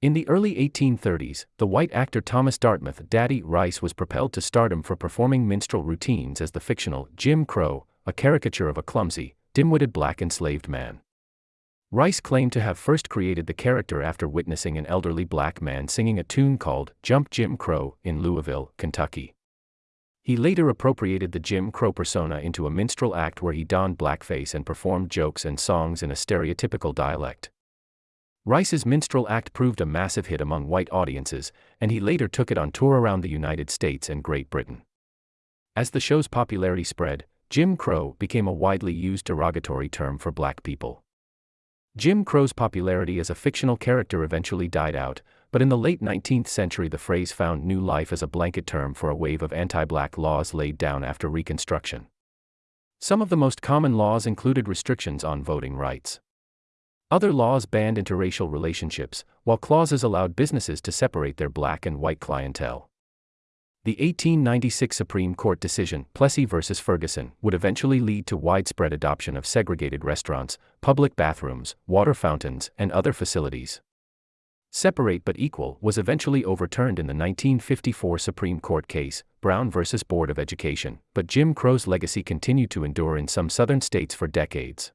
In the early 1830s, the white actor Thomas Dartmouth Daddy Rice was propelled to stardom for performing minstrel routines as the fictional Jim Crow, a caricature of a clumsy, dim-witted black enslaved man. Rice claimed to have first created the character after witnessing an elderly black man singing a tune called Jump Jim Crow in Louisville, Kentucky. He later appropriated the Jim Crow persona into a minstrel act where he donned blackface and performed jokes and songs in a stereotypical dialect. Rice's minstrel act proved a massive hit among white audiences, and he later took it on tour around the United States and Great Britain. As the show's popularity spread, Jim Crow became a widely used derogatory term for black people. Jim Crow's popularity as a fictional character eventually died out, but in the late 19th century the phrase found new life as a blanket term for a wave of anti-black laws laid down after Reconstruction. Some of the most common laws included restrictions on voting rights. Other laws banned interracial relationships, while clauses allowed businesses to separate their black and white clientele. The 1896 Supreme Court decision, Plessy v. Ferguson, would eventually lead to widespread adoption of segregated restaurants, public bathrooms, water fountains, and other facilities. Separate but equal was eventually overturned in the 1954 Supreme Court case, Brown v. Board of Education, but Jim Crow's legacy continued to endure in some southern states for decades.